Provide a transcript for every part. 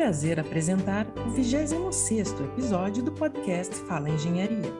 prazer apresentar o 26º episódio do podcast Fala Engenharia.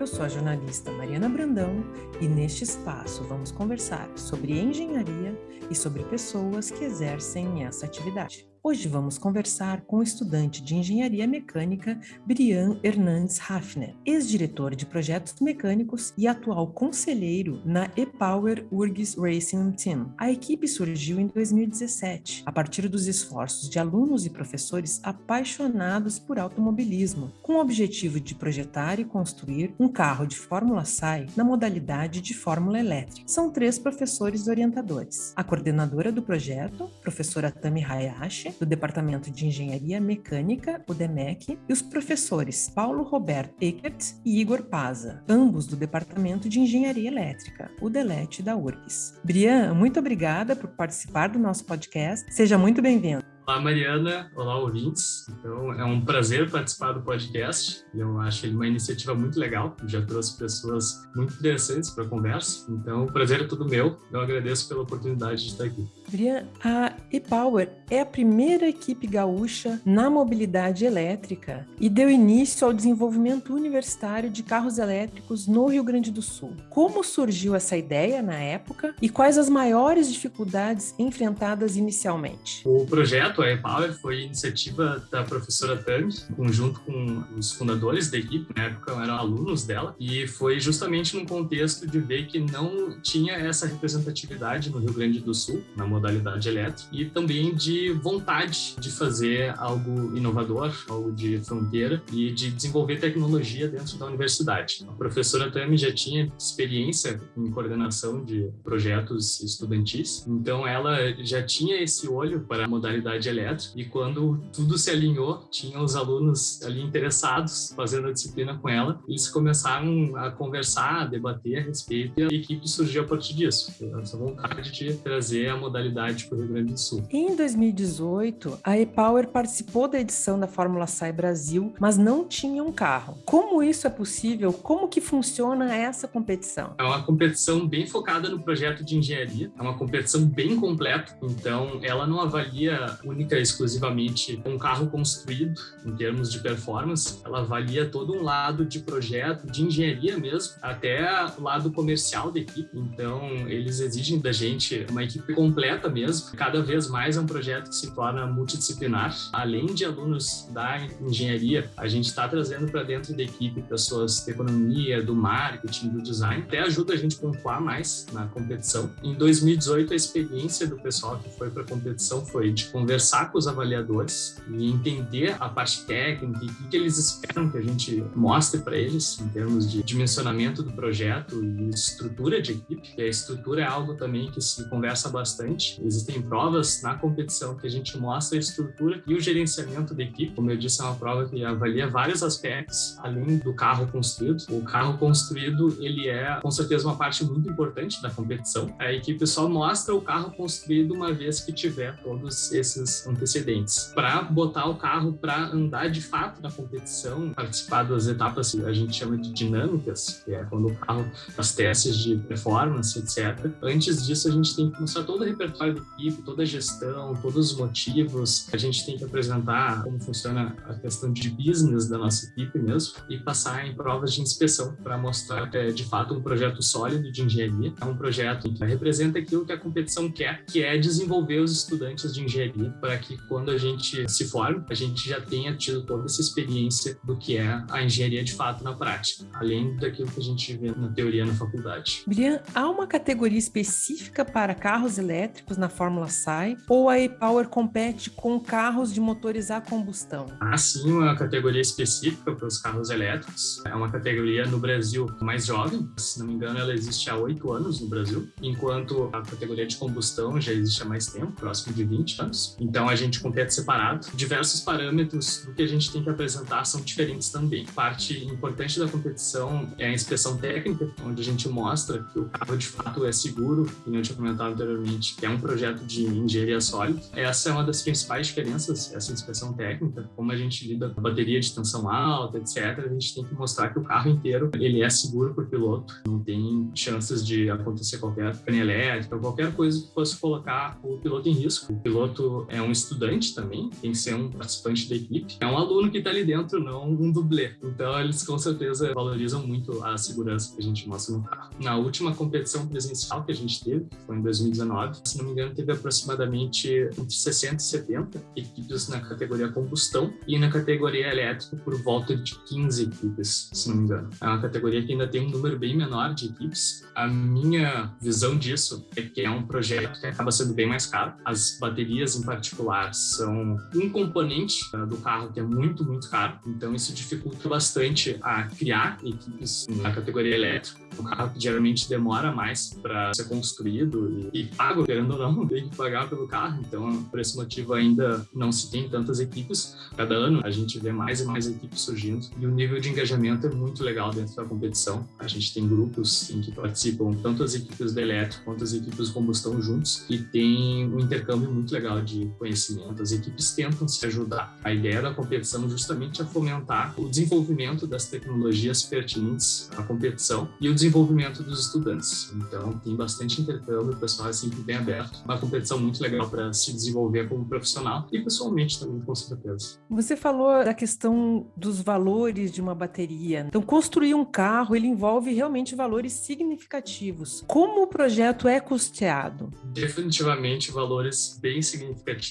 Eu sou a jornalista Mariana Brandão e neste espaço vamos conversar sobre engenharia e sobre pessoas que exercem essa atividade. Hoje vamos conversar com o estudante de Engenharia Mecânica Brian Hernandes Hafner, ex-diretor de projetos mecânicos e atual conselheiro na E-Power URGS Racing Team. A equipe surgiu em 2017, a partir dos esforços de alunos e professores apaixonados por automobilismo, com o objetivo de projetar e construir um carro de Fórmula SAI na modalidade de Fórmula Elétrica. São três professores orientadores. A coordenadora do projeto, professora Tami Hayashi, do Departamento de Engenharia Mecânica, o DEMEC, e os professores Paulo Roberto Eckert e Igor Paza, ambos do Departamento de Engenharia Elétrica, o DELET da URGS. Brian, muito obrigada por participar do nosso podcast. Seja muito bem-vindo. Olá, Mariana. Olá, ouvintes. Então, é um prazer participar do podcast. Eu acho ele uma iniciativa muito legal. Já trouxe pessoas muito interessantes para a conversa. Então, o prazer é todo meu. Eu agradeço pela oportunidade de estar aqui. Brian, a ePower é a primeira equipe gaúcha na mobilidade elétrica e deu início ao desenvolvimento universitário de carros elétricos no Rio Grande do Sul. Como surgiu essa ideia na época e quais as maiores dificuldades enfrentadas inicialmente? O projeto, a ePower, foi iniciativa da professora Tami, conjunto com os fundadores da equipe, na época eram alunos dela, e foi justamente num contexto de ver que não tinha essa representatividade no Rio Grande do Sul, na modalidade elétrica e também de vontade de fazer algo inovador, algo de fronteira e de desenvolver tecnologia dentro da universidade. A professora Tami já tinha experiência em coordenação de projetos estudantis, então ela já tinha esse olho para a modalidade elétrica e quando tudo se alinhou, tinha os alunos ali interessados fazendo a disciplina com ela, eles começaram a conversar, a debater a respeito e a equipe surgiu a partir disso. Essa vontade de trazer a modalidade para o Rio Grande do Sul. Em 2018, a ePower participou da edição da Fórmula SAI Brasil, mas não tinha um carro. Como isso é possível? Como que funciona essa competição? É uma competição bem focada no projeto de engenharia, é uma competição bem completa, então ela não avalia única exclusivamente um carro construído em termos de performance, ela avalia todo um lado de projeto, de engenharia mesmo, até o lado comercial da equipe. Então, eles exigem da gente uma equipe completa completa mesmo. Cada vez mais é um projeto que se torna multidisciplinar. Além de alunos da engenharia, a gente está trazendo para dentro da equipe pessoas da economia, do marketing, do design. Até ajuda a gente a pontuar mais na competição. Em 2018, a experiência do pessoal que foi para a competição foi de conversar com os avaliadores e entender a parte técnica e o que eles esperam que a gente mostre para eles em termos de dimensionamento do projeto e estrutura de equipe. E a estrutura é algo também que se conversa bastante Existem provas na competição que a gente mostra a estrutura e o gerenciamento da equipe. Como eu disse, é uma prova que avalia vários aspectos, além do carro construído. O carro construído, ele é, com certeza, uma parte muito importante da competição. A equipe só mostra o carro construído uma vez que tiver todos esses antecedentes. Para botar o carro para andar de fato na competição, participar das etapas que a gente chama de dinâmicas, que é quando o carro, as testes de performance, etc. Antes disso, a gente tem que mostrar todo o repertório da equipe, toda a gestão, todos os motivos. A gente tem que apresentar como funciona a questão de business da nossa equipe mesmo e passar em provas de inspeção para mostrar é de fato um projeto sólido de engenharia. É um projeto que representa aquilo que a competição quer, que é desenvolver os estudantes de engenharia para que quando a gente se forme, a gente já tenha tido toda essa experiência do que é a engenharia de fato na prática, além daquilo que a gente vê na teoria na faculdade. Brian, há uma categoria específica para carros elétricos na Fórmula SAI ou a e-Power compete com carros de motores a combustão? Há sim uma categoria específica para os carros elétricos. É uma categoria no Brasil mais jovem, se não me engano, ela existe há oito anos no Brasil, enquanto a categoria de combustão já existe há mais tempo, próximo de 20 anos. Então a gente compete separado. Diversos parâmetros do que a gente tem que apresentar são diferentes também. Parte importante da competição é a inspeção técnica, onde a gente mostra que o carro de fato é seguro, como eu tinha comentado anteriormente, que é um projeto de engenharia sólida. Essa é uma das principais diferenças, essa inspeção técnica, como a gente lida com bateria de tensão alta, etc. A gente tem que mostrar que o carro inteiro ele é seguro para o piloto, não tem chances de acontecer qualquer pane elétrica, qualquer coisa que fosse colocar o piloto em risco. O piloto é é um estudante também, tem que ser um participante da equipe. É um aluno que está ali dentro, não um dublê. Então, eles com certeza valorizam muito a segurança que a gente mostra no carro. Na última competição presencial que a gente teve, foi em 2019, se não me engano, teve aproximadamente entre 60 e 70 equipes na categoria combustão e na categoria elétrica por volta de 15 equipes, se não me engano. É uma categoria que ainda tem um número bem menor de equipes. A minha visão disso é que é um projeto que acaba sendo bem mais caro. As baterias, em particular, são um componente uh, do carro que é muito, muito caro. Então, isso dificulta bastante a criar equipes na categoria elétrica. Um carro que geralmente demora mais para ser construído e, e pago, querendo ou não, tem que pagar pelo carro. Então, por esse motivo, ainda não se tem tantas equipes. Cada ano a gente vê mais e mais equipes surgindo e o nível de engajamento é muito legal dentro da competição. A gente tem grupos em que participam tanto as equipes de elétrico quanto as equipes de combustão juntos e tem um intercâmbio muito legal de conhecimento. As equipes tentam se ajudar. A ideia da competição justamente é fomentar o desenvolvimento das tecnologias pertinentes à competição e o desenvolvimento dos estudantes. Então, tem bastante intercâmbio, o pessoal é sempre bem aberto. Uma competição muito legal para se desenvolver como profissional e pessoalmente também, com certeza. Você falou da questão dos valores de uma bateria. Então, construir um carro, ele envolve realmente valores significativos. Como o projeto é custeado? Definitivamente valores bem significativos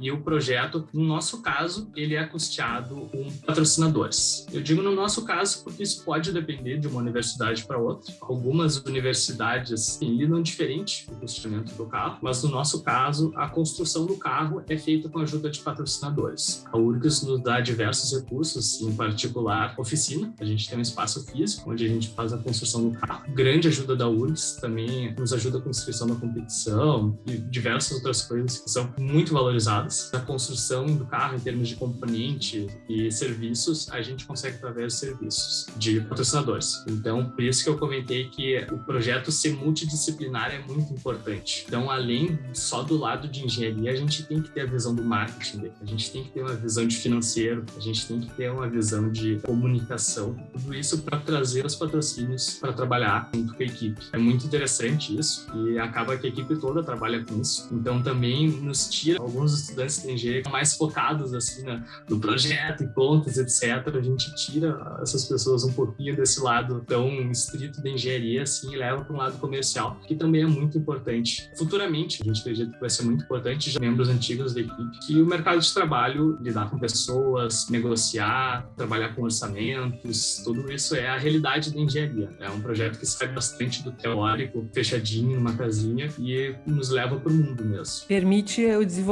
e o projeto, no nosso caso, ele é custeado com patrocinadores. Eu digo no nosso caso porque isso pode depender de uma universidade para outra. Algumas universidades lidam diferente o custeamento do carro, mas no nosso caso, a construção do carro é feita com a ajuda de patrocinadores. A URGS nos dá diversos recursos, em particular oficina. A gente tem um espaço físico onde a gente faz a construção do carro. Grande ajuda da URGS também nos ajuda com a inscrição da competição e diversas outras coisas que são muito valorizadas. A construção do carro em termos de componente e serviços, a gente consegue através de serviços de patrocinadores. Então, por isso que eu comentei que o projeto ser multidisciplinar é muito importante. Então, além só do lado de engenharia, a gente tem que ter a visão do marketing, a gente tem que ter uma visão de financeiro, a gente tem que ter uma visão de comunicação, tudo isso para trazer os patrocínios para trabalhar junto com a equipe. É muito interessante isso e acaba que a equipe toda trabalha com isso. Então, também nos tira alguns estudantes de engenharia mais focados assim na, no projeto e contas, etc. A gente tira essas pessoas um pouquinho desse lado tão estrito da engenharia assim e leva para um lado comercial, que também é muito importante. Futuramente, a gente acredita que vai ser muito importante, já membros antigos da equipe, que o mercado de trabalho, lidar com pessoas, negociar, trabalhar com orçamentos, tudo isso é a realidade da engenharia. É um projeto que sai bastante do teórico, fechadinho numa casinha e nos leva para o mundo mesmo. Permite o desenvolvimento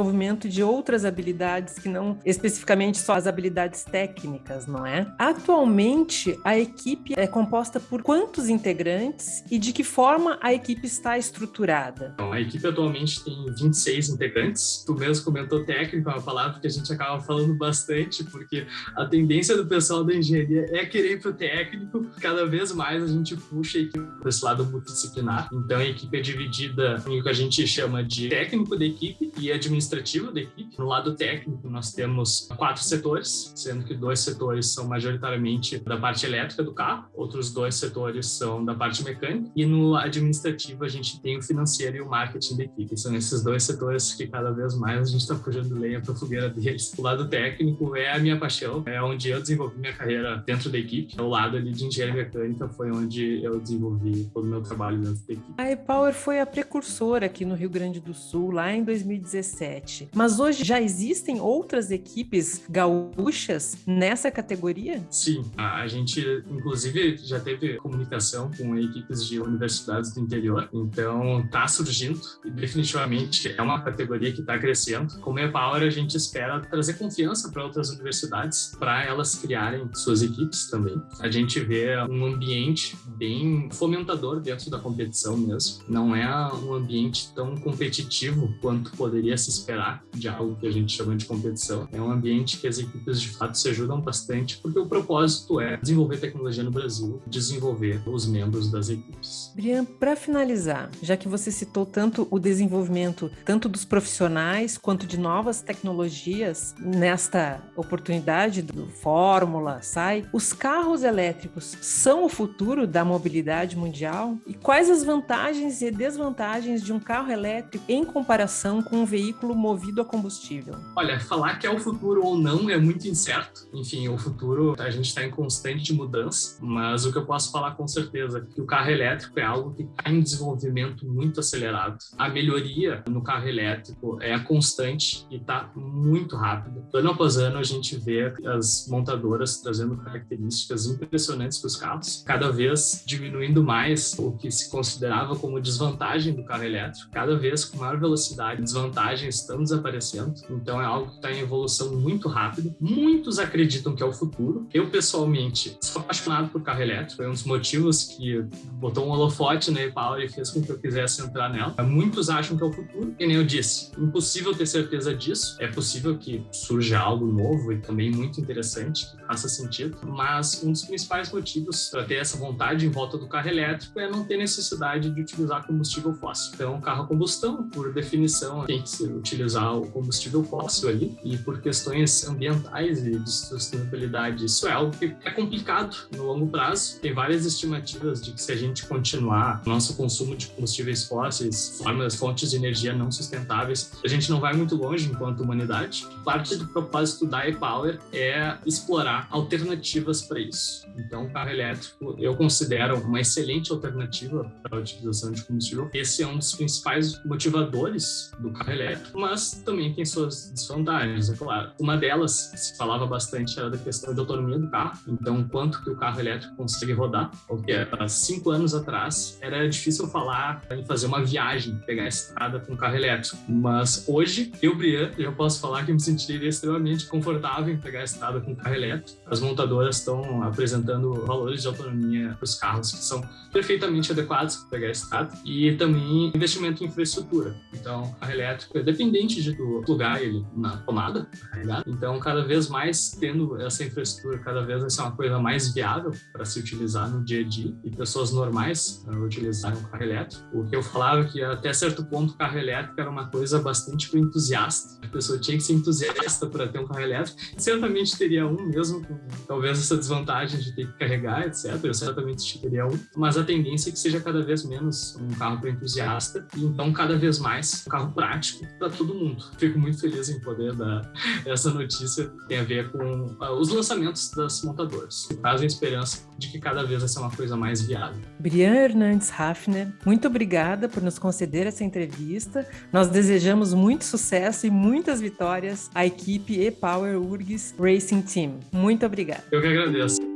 de outras habilidades que não especificamente só as habilidades técnicas, não é? Atualmente, a equipe é composta por quantos integrantes e de que forma a equipe está estruturada? A equipe atualmente tem 26 integrantes. Tu mesmo comentou técnico, é uma palavra que a gente acaba falando bastante, porque a tendência do pessoal da engenharia é querer ir para o técnico. Cada vez mais a gente puxa a equipe para esse lado multidisciplinar. Então, a equipe é dividida em o que a gente chama de técnico da equipe e administrativo da equipe. No lado técnico, nós temos quatro setores, sendo que dois setores são majoritariamente da parte elétrica do carro, outros dois setores são da parte mecânica, e no administrativo a gente tem o financeiro e o marketing da equipe. São esses dois setores que cada vez mais a gente está puxando lenha para a fogueira deles. O lado técnico é a minha paixão, é onde eu desenvolvi minha carreira dentro da equipe. O lado ali de engenharia mecânica foi onde eu desenvolvi todo o meu trabalho dentro da equipe. A E-Power foi a precursora aqui no Rio Grande do Sul, lá em 2017. Mas hoje já existem outras equipes gaúchas nessa categoria? Sim, a gente inclusive já teve comunicação com equipes de universidades do interior, então está surgindo e definitivamente é uma categoria que está crescendo. Como é Power, a gente espera trazer confiança para outras universidades, para elas criarem suas equipes também. A gente vê um ambiente bem fomentador dentro da competição mesmo. Não é um ambiente tão competitivo quanto poderia se esperar de algo que a gente chama de competição. É um ambiente que as equipes de fato se ajudam bastante, porque o propósito é desenvolver tecnologia no Brasil, desenvolver os membros das equipes. Brian, para finalizar, já que você citou tanto o desenvolvimento tanto dos profissionais quanto de novas tecnologias nesta oportunidade do Fórmula, SAI, os carros elétricos são o futuro da mobilidade mundial? E quais as vantagens e desvantagens de um carro elétrico em comparação com um veículo movido a combustível? Olha, falar que é o futuro ou não é muito incerto. Enfim, o futuro a gente está em constante mudança, mas o que eu posso falar com certeza é que o carro elétrico é algo que está em desenvolvimento muito acelerado. A melhoria no carro elétrico é constante e está muito rápida. Ano após ano a gente vê as montadoras trazendo características impressionantes para os carros, cada vez diminuindo mais o que se considerava como desvantagem do carro elétrico, cada vez com maior velocidade, desvantagens estão desaparecendo. Então é algo que está em evolução muito rápida. Muitos acreditam que é o futuro. Eu pessoalmente sou apaixonado por carro elétrico, foi um dos motivos que botou um holofote na e-Power e fez com que eu quisesse entrar nela. Muitos acham que é o futuro, e nem eu disse, impossível ter certeza disso. É possível que surja algo novo e também muito interessante, que faça sentido, mas um dos principais motivos para ter essa vontade em volta do carro elétrico é não ter necessidade de utilizar combustível fóssil. Então, carro a combustão, por definição, tem que se utilizar o combustível fóssil ali, e por questões ambientais e de sustentabilidade, isso é algo que é complicado no longo prazo. Tem várias estimativas de que se a gente continuar nosso consumo de combustíveis fósseis, formas, fontes de energia não sustentáveis, a gente não vai muito longe enquanto humanidade. Parte do propósito da e-Power é explorar alternativas para isso. Então, o carro elétrico eu considero uma excelente alternativa para a utilização de combustível. Esse é um dos principais motivadores do carro elétrico, mas também tem suas desvantagens, é claro. Uma delas, se falava bastante, era da questão de autonomia do carro. Então, quanto que o carro elétrico consegue rodar, porque há cinco anos atrás era difícil falar em fazer uma viagem, pegar a estrada com um carro elétrico. Mas hoje, eu, Brian, já posso falar que me sentiria extremamente confortável em pegar a estrada com um carro elétrico. As montadoras estão apresentando valores de autonomia para os carros que são perfeitamente adequados para pegar a estrada e também investimento em infraestrutura. Então, carro elétrico é dependente de tu plugar ele na tomada, carregar. Então, cada vez mais tendo essa infraestrutura, cada vez vai ser uma coisa mais viável para se utilizar no dia a dia e pessoas normais uh, utilizarem o carro elétrico. O que eu falava é que até certo ponto o carro elétrico era uma coisa bastante para entusiasta. A pessoa tinha que ser entusiasta para ter um carro elétrico. Certamente teria um mesmo, com talvez essa desvantagem de ter que carregar, etc. Eu certamente teria um, mas a tendência é que seja cada vez menos um carro para entusiasta e então cada vez mais um carro prático para todo mundo. Fico muito feliz em poder dar essa notícia tem a ver com uh, os lançamentos das montadoras, que trazem esperança de que cada vez vai ser uma coisa mais viável. Brian Hernandes Hafner, muito obrigada por nos conceder essa entrevista. Nós desejamos muito sucesso e muitas vitórias à equipe e-Power URGS Racing Team. Muito obrigada. Eu que agradeço.